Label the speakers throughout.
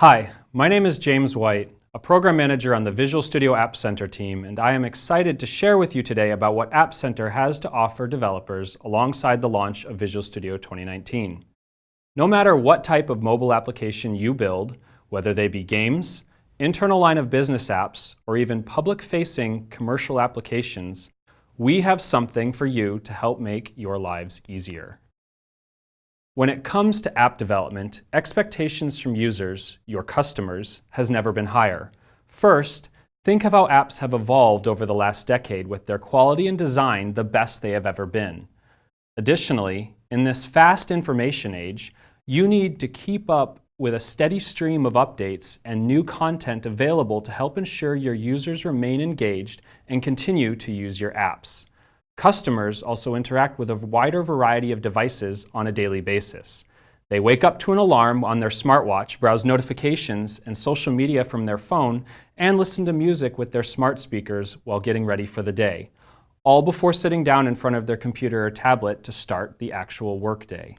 Speaker 1: Hi, my name is James White, a program manager on the Visual Studio App Center team, and I am excited to share with you today about what App Center has to offer developers alongside the launch of Visual Studio 2019. No matter what type of mobile application you build, whether they be games, internal line of business apps, or even public-facing commercial applications, we have something for you to help make your lives easier. When it comes to app development, expectations from users, your customers, has never been higher. First, think of how apps have evolved over the last decade with their quality and design the best they have ever been. Additionally, in this fast information age, you need to keep up with a steady stream of updates and new content available to help ensure your users remain engaged and continue to use your apps. Customers also interact with a wider variety of devices on a daily basis. They wake up to an alarm on their smartwatch, browse notifications and social media from their phone, and listen to music with their smart speakers while getting ready for the day, all before sitting down in front of their computer or tablet to start the actual workday.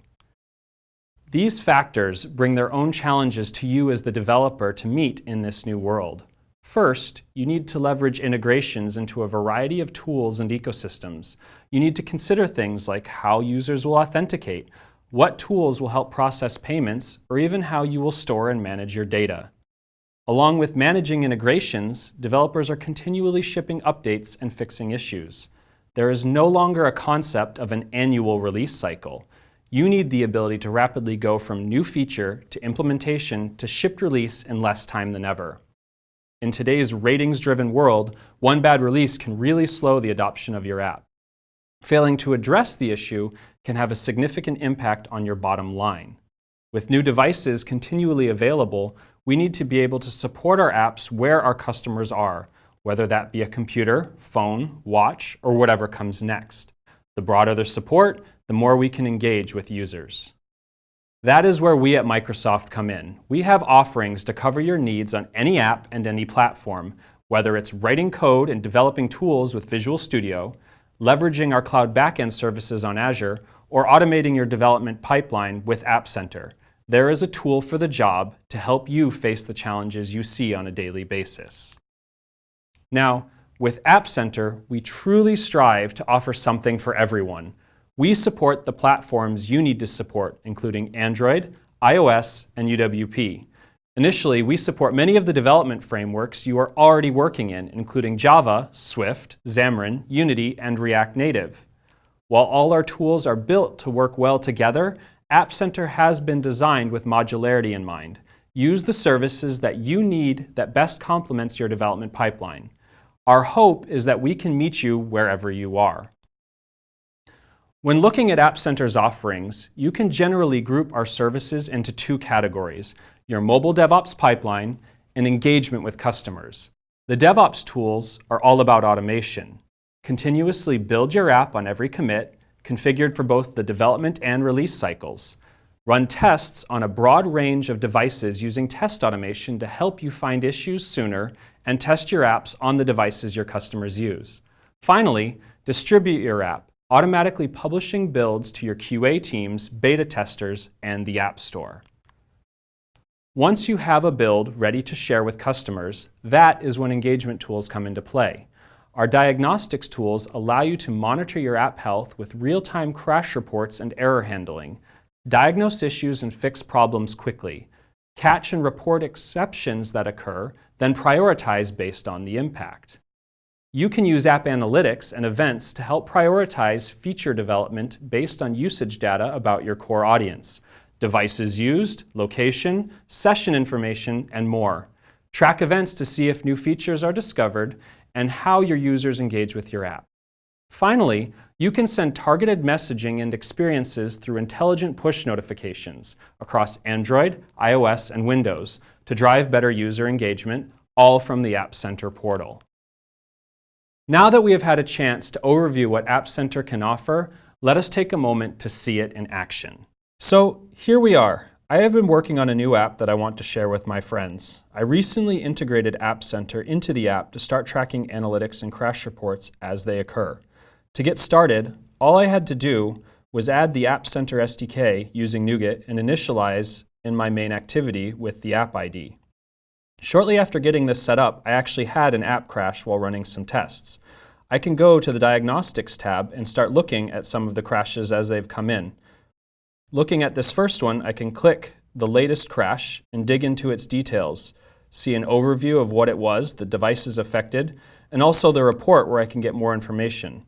Speaker 1: These factors bring their own challenges to you as the developer to meet in this new world. First, you need to leverage integrations into a variety of tools and ecosystems. You need to consider things like how users will authenticate, what tools will help process payments, or even how you will store and manage your data. Along with managing integrations, developers are continually shipping updates and fixing issues. There is no longer a concept of an annual release cycle. You need the ability to rapidly go from new feature to implementation to shipped release in less time than ever. In today's ratings-driven world, one bad release can really slow the adoption of your app. Failing to address the issue can have a significant impact on your bottom line. With new devices continually available, we need to be able to support our apps where our customers are, whether that be a computer, phone, watch, or whatever comes next. The broader the support, the more we can engage with users. That is where we at Microsoft come in. We have offerings to cover your needs on any app and any platform, whether it's writing code and developing tools with Visual Studio, leveraging our cloud backend services on Azure, or automating your development pipeline with App Center. There is a tool for the job to help you face the challenges you see on a daily basis. Now, with App Center, we truly strive to offer something for everyone, we support the platforms you need to support, including Android, iOS, and UWP. Initially, we support many of the development frameworks you are already working in, including Java, Swift, Xamarin, Unity, and React Native. While all our tools are built to work well together, App Center has been designed with modularity in mind. Use the services that you need that best complements your development pipeline. Our hope is that we can meet you wherever you are. When looking at App Center's offerings, you can generally group our services into two categories, your mobile DevOps pipeline and engagement with customers. The DevOps tools are all about automation. Continuously build your app on every commit, configured for both the development and release cycles. Run tests on a broad range of devices using test automation to help you find issues sooner and test your apps on the devices your customers use. Finally, distribute your app automatically publishing builds to your QA teams, beta testers, and the App Store. Once you have a build ready to share with customers, that is when engagement tools come into play. Our diagnostics tools allow you to monitor your app health with real-time crash reports and error handling, diagnose issues and fix problems quickly, catch and report exceptions that occur, then prioritize based on the impact. You can use App Analytics and events to help prioritize feature development based on usage data about your core audience, devices used, location, session information, and more. Track events to see if new features are discovered and how your users engage with your app. Finally, you can send targeted messaging and experiences through intelligent push notifications across Android, iOS, and Windows to drive better user engagement, all from the App Center portal. Now that we have had a chance to overview what App Center can offer, let us take a moment to see it in action. So here we are. I have been working on a new app that I want to share with my friends. I recently integrated App Center into the app to start tracking analytics and crash reports as they occur. To get started, all I had to do was add the App Center SDK using NuGet and initialize in my main activity with the app ID. Shortly after getting this set up, I actually had an app crash while running some tests. I can go to the Diagnostics tab and start looking at some of the crashes as they've come in. Looking at this first one, I can click the latest crash and dig into its details, see an overview of what it was, the devices affected, and also the report where I can get more information.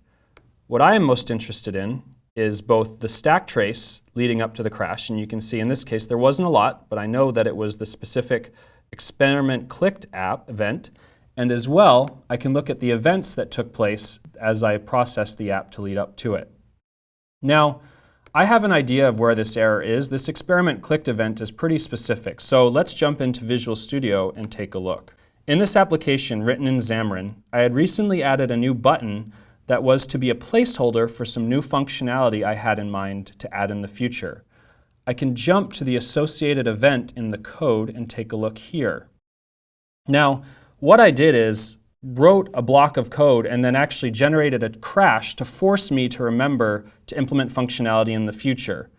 Speaker 1: What I am most interested in is both the stack trace leading up to the crash, and you can see in this case there wasn't a lot, but I know that it was the specific experiment clicked app event, and as well, I can look at the events that took place as I processed the app to lead up to it. Now, I have an idea of where this error is. This experiment clicked event is pretty specific, so let's jump into Visual Studio and take a look. In this application written in Xamarin, I had recently added a new button that was to be a placeholder for some new functionality I had in mind to add in the future. I can jump to the associated event in the code and take a look here. Now, what I did is wrote a block of code and then actually generated a crash to force me to remember to implement functionality in the future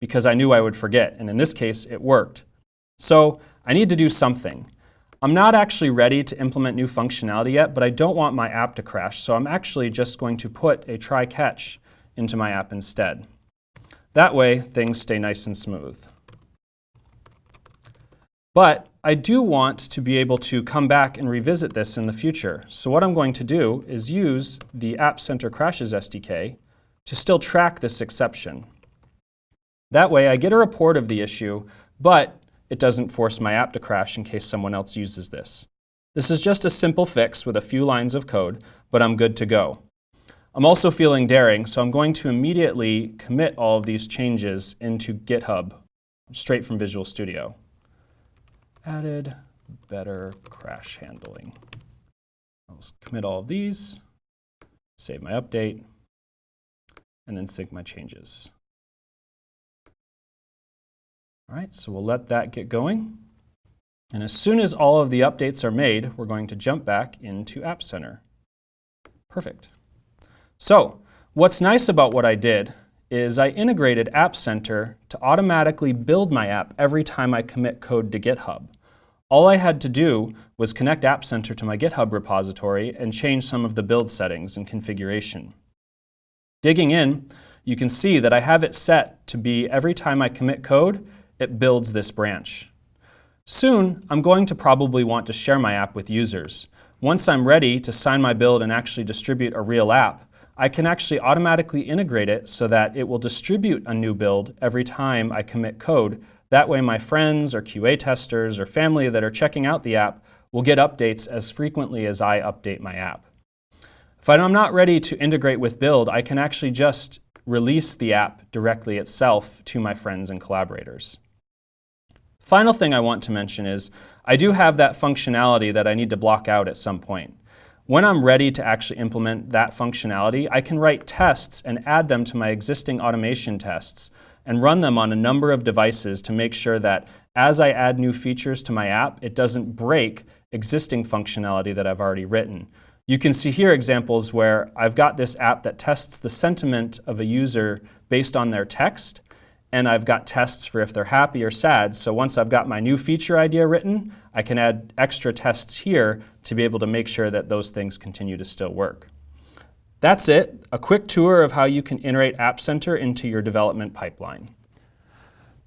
Speaker 1: because I knew I would forget. And in this case, it worked. So I need to do something. I'm not actually ready to implement new functionality yet, but I don't want my app to crash. So I'm actually just going to put a try catch into my app instead. That way, things stay nice and smooth. But I do want to be able to come back and revisit this in the future. So what I'm going to do is use the App Center Crashes SDK to still track this exception. That way I get a report of the issue, but it doesn't force my app to crash in case someone else uses this. This is just a simple fix with a few lines of code, but I'm good to go. I'm also feeling daring, so I'm going to immediately commit all of these changes into GitHub straight from Visual Studio added better crash handling. I'll commit all of these, save my update, and then sync my changes. All right, so we'll let that get going. And as soon as all of the updates are made, we're going to jump back into App Center. Perfect. So what's nice about what I did is I integrated App Center to automatically build my app every time I commit code to GitHub. All I had to do was connect App Center to my GitHub repository and change some of the build settings and configuration. Digging in, you can see that I have it set to be every time I commit code, it builds this branch. Soon, I'm going to probably want to share my app with users. Once I'm ready to sign my build and actually distribute a real app, I can actually automatically integrate it so that it will distribute a new build every time I commit code. That way my friends or QA testers or family that are checking out the app will get updates as frequently as I update my app. If I'm not ready to integrate with build, I can actually just release the app directly itself to my friends and collaborators. Final thing I want to mention is I do have that functionality that I need to block out at some point. When I'm ready to actually implement that functionality, I can write tests and add them to my existing automation tests and run them on a number of devices to make sure that as I add new features to my app, it doesn't break existing functionality that I've already written. You can see here examples where I've got this app that tests the sentiment of a user based on their text, and I've got tests for if they're happy or sad. So once I've got my new feature idea written, I can add extra tests here to be able to make sure that those things continue to still work. That's it, a quick tour of how you can integrate App Center into your development pipeline.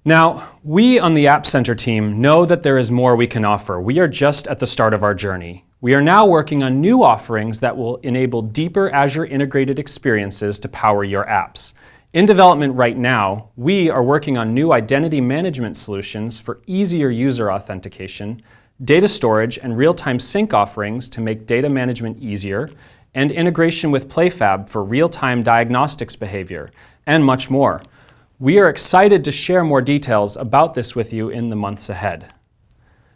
Speaker 1: Now, we on the App Center team know that there is more we can offer. We are just at the start of our journey. We are now working on new offerings that will enable deeper Azure integrated experiences to power your apps. In development right now, we are working on new identity management solutions for easier user authentication, data storage and real-time sync offerings to make data management easier, and integration with PlayFab for real-time diagnostics behavior, and much more. We are excited to share more details about this with you in the months ahead.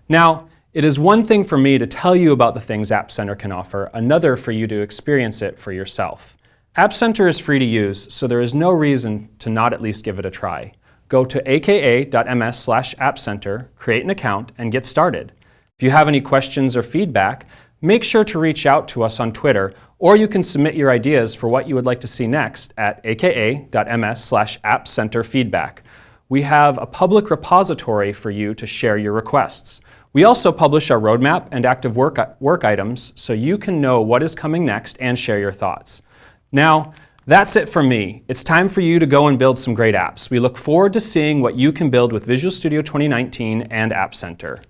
Speaker 1: Now, it is one thing for me to tell you about the things App Center can offer, another for you to experience it for yourself. App Center is free to use, so there is no reason to not at least give it a try. Go to aka.ms slash appcenter, create an account, and get started. If you have any questions or feedback, make sure to reach out to us on Twitter, or you can submit your ideas for what you would like to see next at aka.ms slash appcenterfeedback. we have a public repository for you to share your requests. We also publish our roadmap and active work, work items so you can know what is coming next and share your thoughts. Now, that's it from me. It's time for you to go and build some great apps. We look forward to seeing what you can build with Visual Studio 2019 and App Center.